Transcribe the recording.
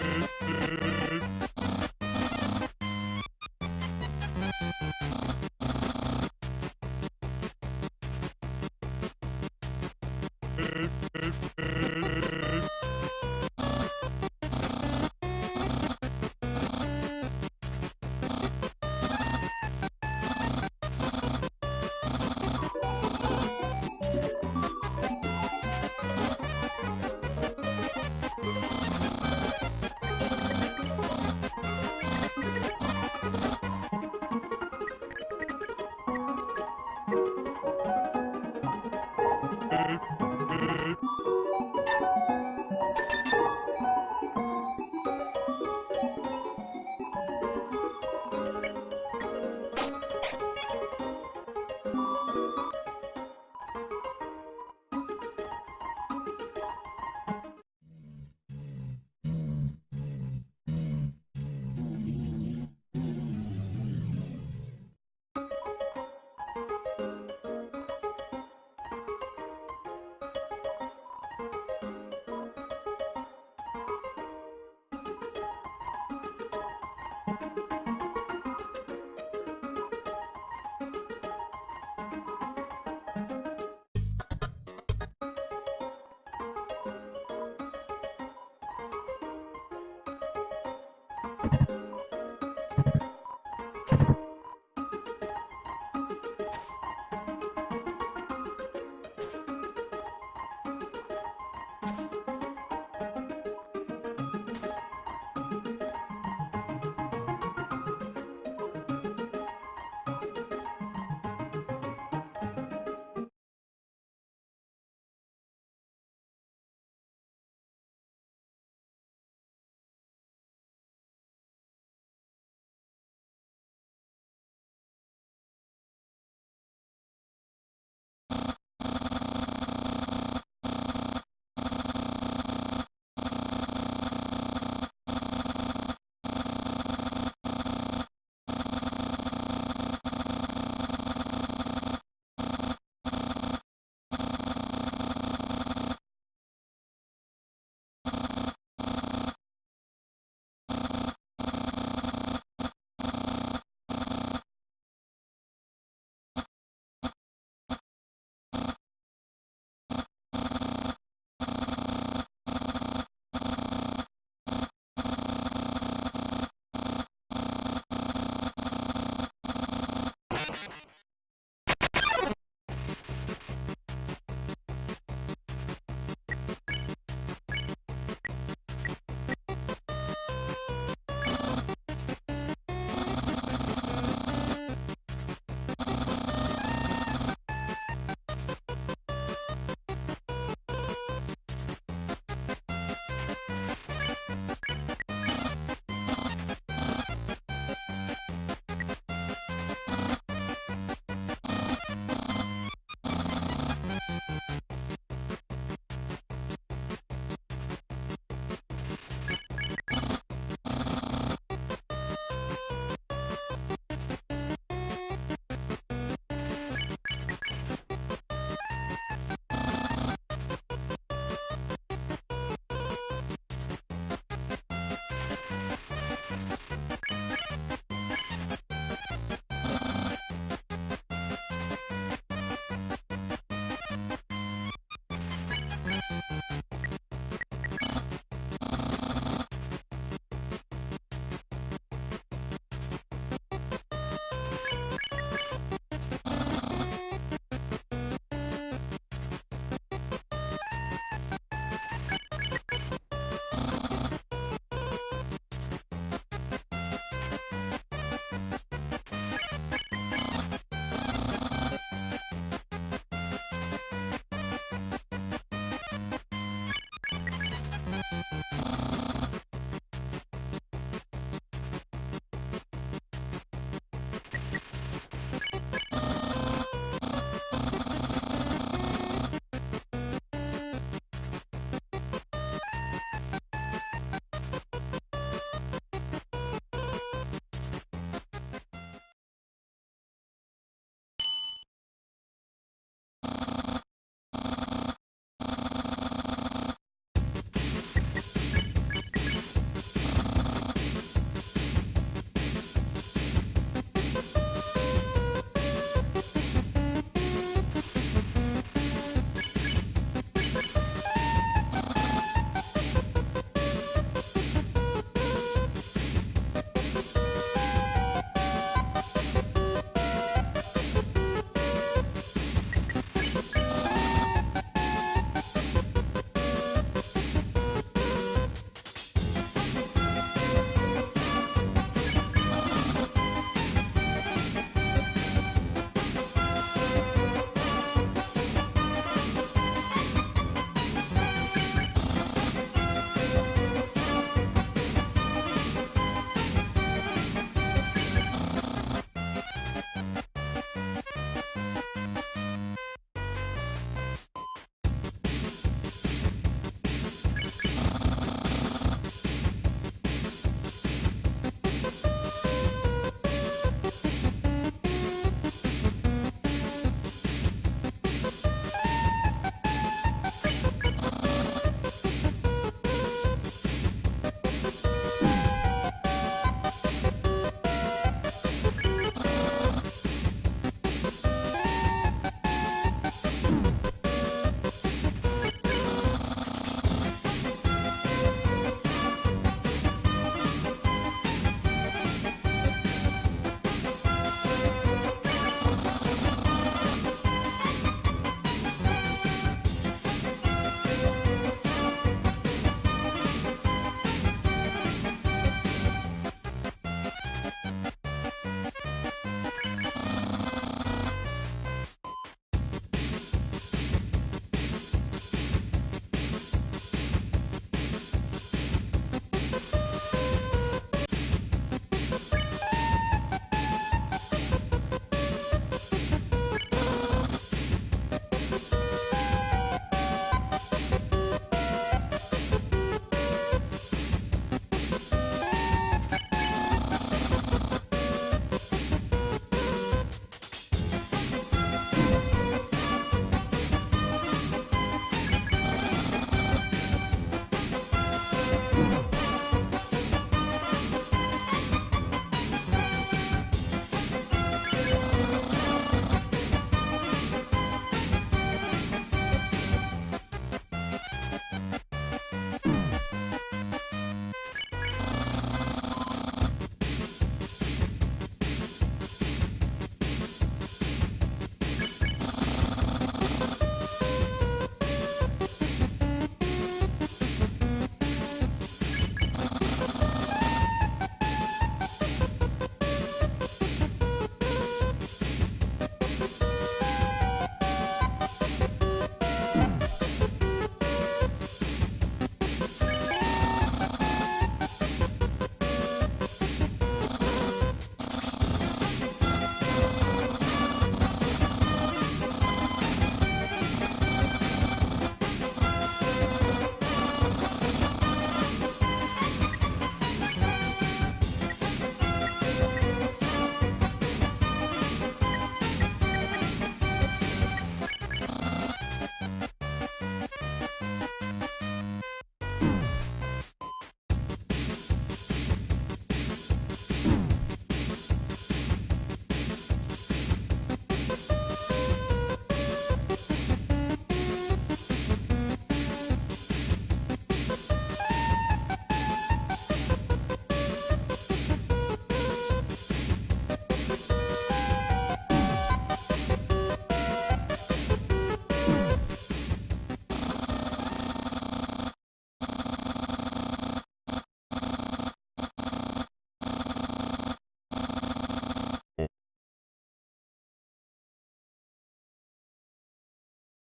Mm-hmm. You